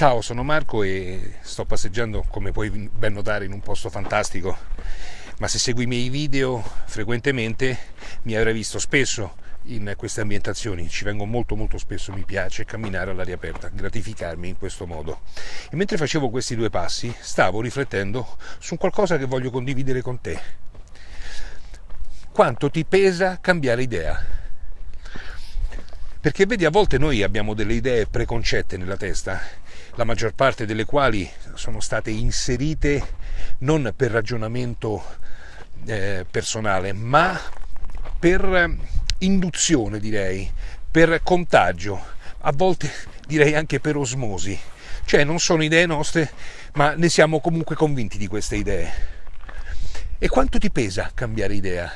Ciao, sono Marco e sto passeggiando, come puoi ben notare, in un posto fantastico. Ma se segui i miei video frequentemente mi avrai visto spesso in queste ambientazioni. Ci vengo molto molto spesso, mi piace camminare all'aria aperta, gratificarmi in questo modo. E mentre facevo questi due passi stavo riflettendo su qualcosa che voglio condividere con te. Quanto ti pesa cambiare idea? Perché vedi, a volte noi abbiamo delle idee preconcette nella testa, la maggior parte delle quali sono state inserite non per ragionamento eh, personale, ma per induzione, direi, per contagio, a volte direi anche per osmosi. Cioè non sono idee nostre, ma ne siamo comunque convinti di queste idee. E quanto ti pesa cambiare idea?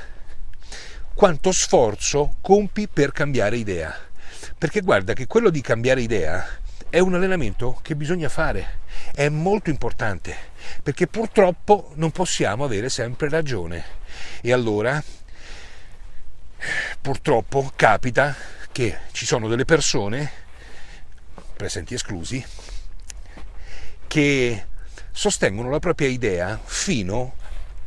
Quanto sforzo compi per cambiare idea? Perché guarda che quello di cambiare idea è un allenamento che bisogna fare, è molto importante, perché purtroppo non possiamo avere sempre ragione. E allora, purtroppo, capita che ci sono delle persone, presenti esclusi, che sostengono la propria idea fino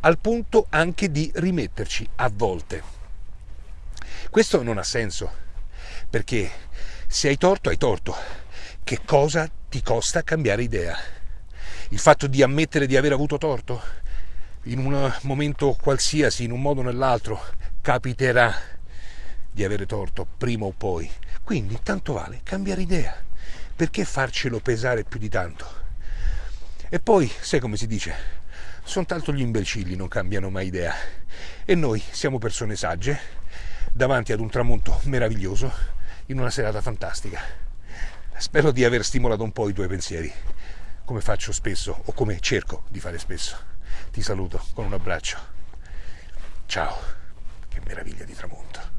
al punto anche di rimetterci a volte. Questo non ha senso perché se hai torto, hai torto. Che cosa ti costa cambiare idea? Il fatto di ammettere di aver avuto torto? In un momento qualsiasi, in un modo o nell'altro, capiterà di avere torto, prima o poi. Quindi tanto vale cambiare idea. Perché farcelo pesare più di tanto? E poi, sai come si dice? Soltanto gli imbecilli non cambiano mai idea. E noi siamo persone sagge, davanti ad un tramonto meraviglioso, in una serata fantastica. Spero di aver stimolato un po' i tuoi pensieri, come faccio spesso o come cerco di fare spesso. Ti saluto con un abbraccio. Ciao, che meraviglia di tramonto.